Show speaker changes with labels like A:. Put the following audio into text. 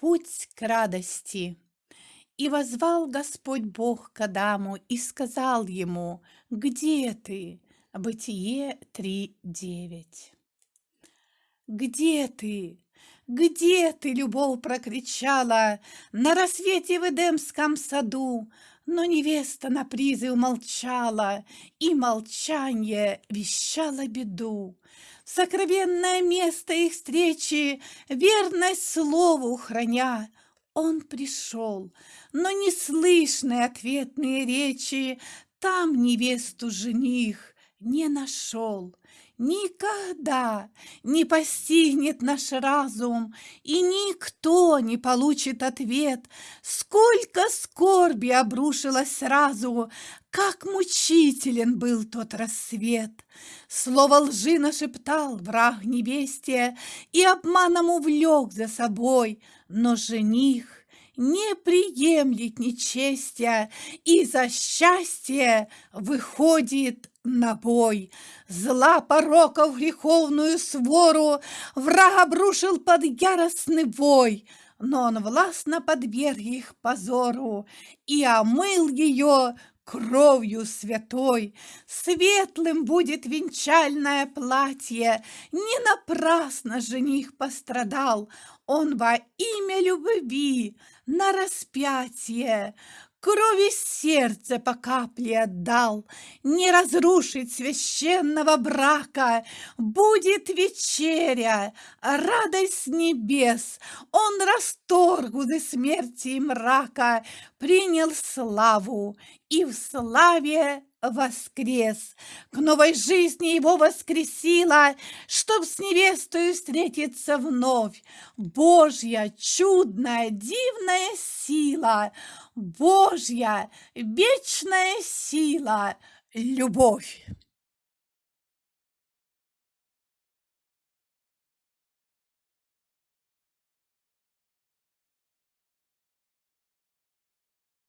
A: Путь к радости. И возвал Господь Бог к Адаму и сказал ему, «Где ты?» Бытие 3.9. «Где ты? Где ты?» — любовь прокричала На рассвете в Эдемском саду, Но невеста на призыв молчала, И молчание вещало беду. В сокровенное место их встречи, Верность слову храня, он пришел, но не слышны ответные речи, Там невесту жених не нашел. Никогда не постигнет наш разум, И никто не получит ответ, Сколько скорби обрушилось сразу, Как мучителен был тот рассвет. Слово лжи нашептал враг невесте И обманом увлек за собой, Но жених не приемлет нечестия И за счастье выходит на бой. Зла пороков греховную свору Враг обрушил под яростный вой, Но он властно подверг их позору И омыл ее кровью святой. Светлым будет венчальное платье, Не напрасно жених пострадал, Он во имя любви на распятие Крови сердце по капле отдал, Не разрушить священного брака. Будет вечеря, радость небес, Он расторг узы смерти и мрака, Принял славу и в славе воскрес. К новой жизни его воскресила, Чтоб с невестой встретиться вновь. Божья чудная, дивная сила, Божья вечная сила, любовь.